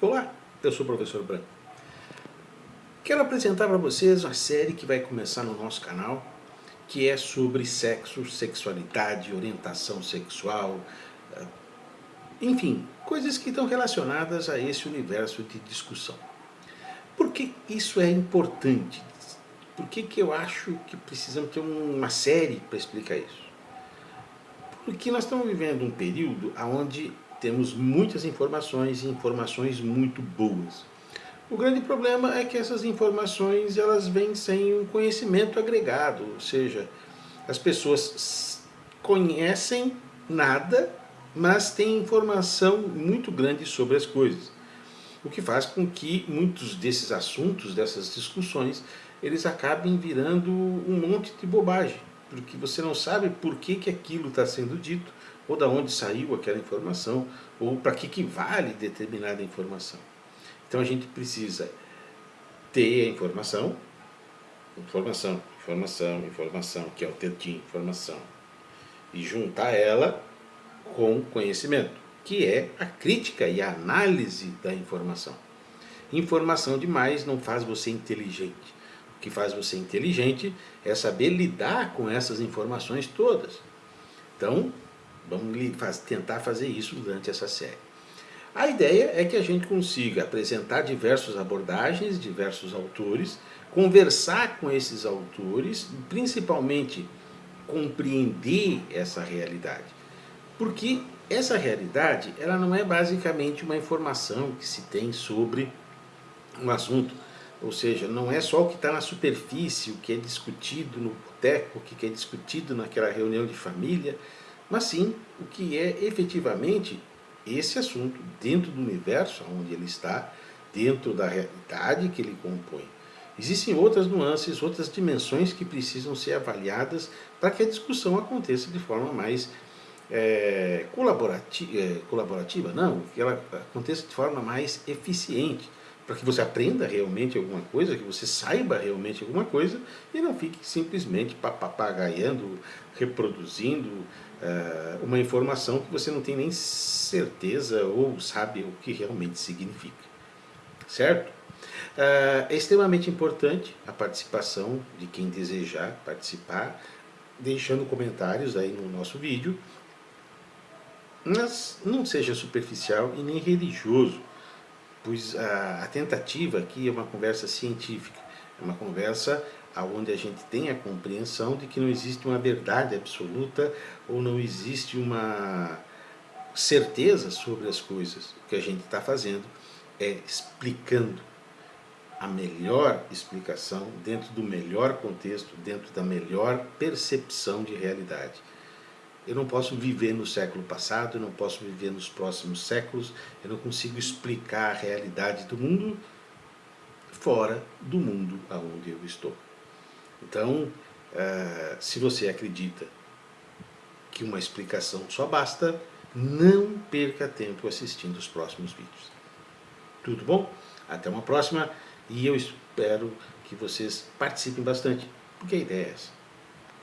Olá, eu sou o professor Branco. Quero apresentar para vocês uma série que vai começar no nosso canal, que é sobre sexo, sexualidade, orientação sexual, eh, enfim, coisas que estão relacionadas a esse universo de discussão. Por que isso é importante? Por que, que eu acho que precisamos ter uma série para explicar isso? Porque nós estamos vivendo um período onde temos muitas informações e informações muito boas. O grande problema é que essas informações elas vêm sem um conhecimento agregado, ou seja, as pessoas conhecem nada, mas têm informação muito grande sobre as coisas. O que faz com que muitos desses assuntos, dessas discussões, eles acabem virando um monte de bobagem, porque você não sabe por que, que aquilo está sendo dito, ou da onde saiu aquela informação, ou para que, que vale determinada informação. Então a gente precisa ter a informação, informação, informação, informação, que é o tetinho, informação, e juntar ela com conhecimento, que é a crítica e a análise da informação. Informação demais não faz você inteligente. O que faz você inteligente é saber lidar com essas informações todas. Então, Vamos tentar fazer isso durante essa série. A ideia é que a gente consiga apresentar diversas abordagens, diversos autores, conversar com esses autores, principalmente compreender essa realidade. Porque essa realidade ela não é basicamente uma informação que se tem sobre um assunto. Ou seja, não é só o que está na superfície, o que é discutido no boteco, o que é discutido naquela reunião de família, mas sim o que é efetivamente esse assunto dentro do universo onde ele está, dentro da realidade que ele compõe. Existem outras nuances, outras dimensões que precisam ser avaliadas para que a discussão aconteça de forma mais é, colaborativa, é, colaborativa, não, que ela aconteça de forma mais eficiente, para que você aprenda realmente alguma coisa, que você saiba realmente alguma coisa e não fique simplesmente papagaiando, reproduzindo uh, uma informação que você não tem nem certeza ou sabe o que realmente significa. Certo? Uh, é extremamente importante a participação de quem desejar participar, deixando comentários aí no nosso vídeo, mas não seja superficial e nem religioso pois a, a tentativa aqui é uma conversa científica, é uma conversa onde a gente tem a compreensão de que não existe uma verdade absoluta ou não existe uma certeza sobre as coisas. O que a gente está fazendo é explicando a melhor explicação dentro do melhor contexto, dentro da melhor percepção de realidade. Eu não posso viver no século passado, eu não posso viver nos próximos séculos, eu não consigo explicar a realidade do mundo fora do mundo aonde eu estou. Então, eh, se você acredita que uma explicação só basta, não perca tempo assistindo os próximos vídeos. Tudo bom? Até uma próxima e eu espero que vocês participem bastante, porque a ideia é essa.